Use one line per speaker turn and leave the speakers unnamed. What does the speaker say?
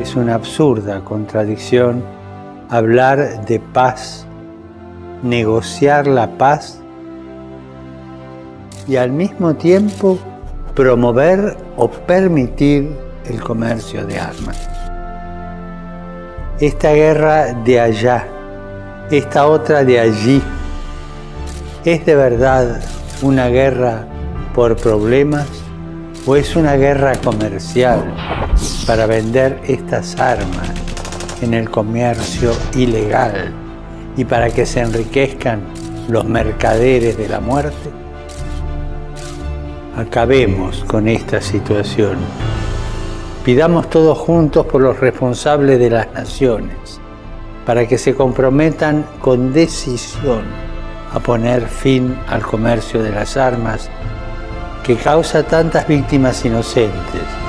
Es una absurda contradicción hablar de paz, negociar la paz y al mismo tiempo promover o permitir el comercio de armas. Esta guerra de allá, esta otra de allí, ¿es de verdad una guerra por problemas o es una guerra comercial para vender estas armas en el comercio ilegal y para que se enriquezcan los mercaderes de la muerte? Acabemos con esta situación. Pidamos todos juntos por los responsables de las naciones, para que se comprometan con decisión a poner fin al comercio de las armas que causa tantas víctimas inocentes